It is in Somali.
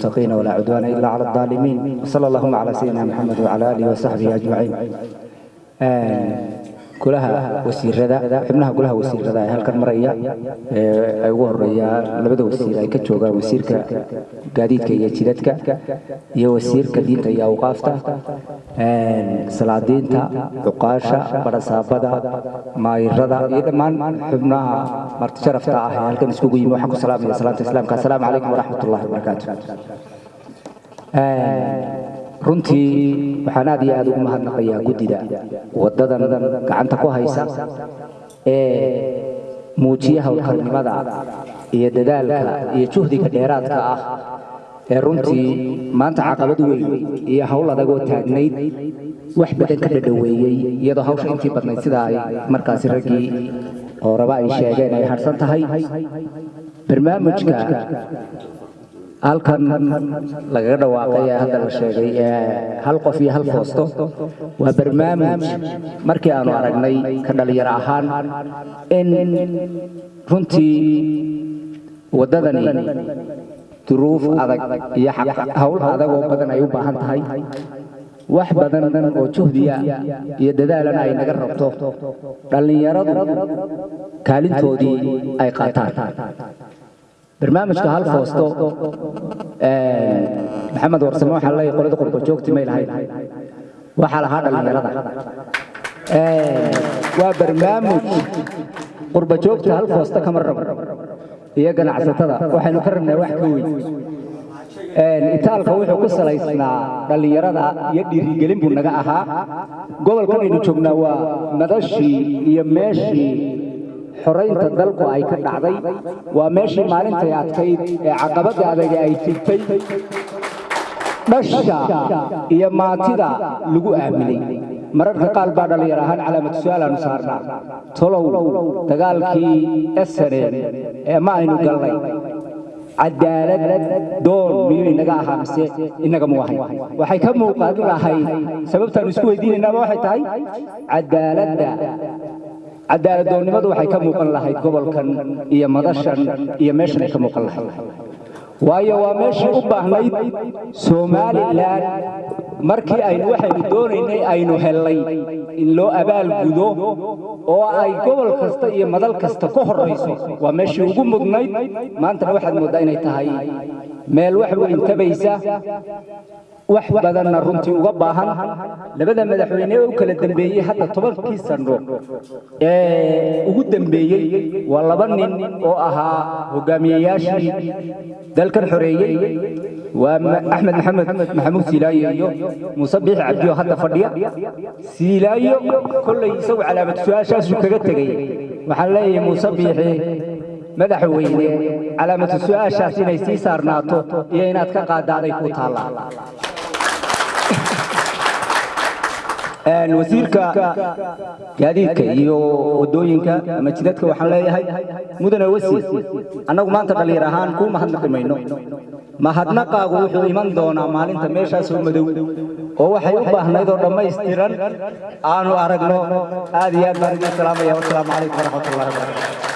للمتقين ولا عدوان إلا على الظالمين وصلى اللهم على سيدنا محمد وعلى آله وصحبه أجمعين golaha wasiirada xubnaha golaha wasiirada ee halkan maraya ay ugu horeeyaan labada wasiir ay ka joogaan wasiirka gaadiidka iyo jidadka iyo wasiirka diinta iyo awqaafta salaadiinta cuqaasha barasaabada maayirada iyo dhammaan xubnaha marti sharafta ah ee halkan iskugu yimi waxaan ku salaamaya salaanta islaamka. Assalaamu calaykum waraxmatullahi wabarakaatu runtii waxaan aad iyo aad ugu mahadnaqayaa guddida. Waddadan gacanta ku haysa ee muujiya howlkarnimada iyo dadaalka iyo juhdiga dheeraadka ah ee runtii maanta caqabad weyn iyo howl adagoo taagnayd wax badan ka dhadhaweeyey iyadoo hawsha intii badnayd sida ay markaasi raggii oo raba ay sheegeen ay harsan tahay. Barnaamijka halkan lagaga dhawaaqay ee hadda la sheegay hal qof iyo hal foosto waa barnaamij. Markii aanu aragnay ka dhalinyaro ahaan in runtii waddadani duruuf adag iyo hawl adag oo badan ay u baahan tahay. Wax badan oo juhdiya iyo dadaalana ay naga rabto dhallinyaradu kaalintoodii ay qaataan barnaamijka hal foosto maxamed warsame waxaa leeyahay qolada qurba joogti may lahayn waxaa lahaa dhallinyarada waa barnaamij qurba joogta hal foosto kama rabo. Iyo ganacsatada waxaynu ka rabnaa wax ka weyn. Itaalka wuxuu ku salaysnaa dhallinyarada iyo dhiirigelin buu naga ahaa. Gobolkan aynu joognaa waa madashii iyo meeshii xoraynta dalku ay ka dhacday waa meeshii maalintay adkayd ee caqabadda adag ay jirtay dhasha iyo maatida lagu aaminay. Mararka qaar baa dhallinyar ahaan calaamad su'aalaanu saarnaa. Tolow dagaalkii esanen ee ma aynu galnay. Cadaalad doon miyuu inaga ahaa mise inaga mu ahay? Waxay ka muuqan lahayd sababtaanu isku weydiinaynaaba waxay tahay cadaaladda cadaaladdoonnimadu waxay ka muuqan lahayd gobolkan iyo madashan iyo meeshan ay ka muuqan lahayd waayo waa meeshii u baahnayd. Somalilan markii aynu waxaynu doonaynay aynu hellay in loo abaalgudo oo ay gobol kasta iyo madal kasta ka horrayso waa meeshii ugu mudnayd maantana waxaad mooddaa inay tahay meel wax weyn tabaysa. Wax badanna runtii uga baahan. Labada madaxweyne ee u kala dambeeyey hadda tobankii sano ee ugu dambeeyey waa laba nin oo ahaa hogaamiyeyaashii dalkan xoreeyey waa axmed maxamed maxamuud siilaayo iyo muuse biixi cabdiyo hadda fadhiya. Siilaayo kollay isagu calaamad su'aashaasuu kaga tegey waxaan leeyahay muuse biixi madaxweyne calaamatu su'aashaas inay sii saarnaato iyo inaad ka qaadaaday ku taallaa wasiirka gaadiidka iyo wadooyinka ama jidadka waxaan leeyahay mudane wasiir annagu maanta dhallinyar ahaan kuu mahadnaqi mayno mahadnaqaagu wuxuu iman doonaa maalinta meeshaasoo madow oo waxay u baahnayd oo dhammaystiran aanu aragno aad iyo aad baan idin salaamaya wasalaamu calaykum waraxmatullahi wabarakatu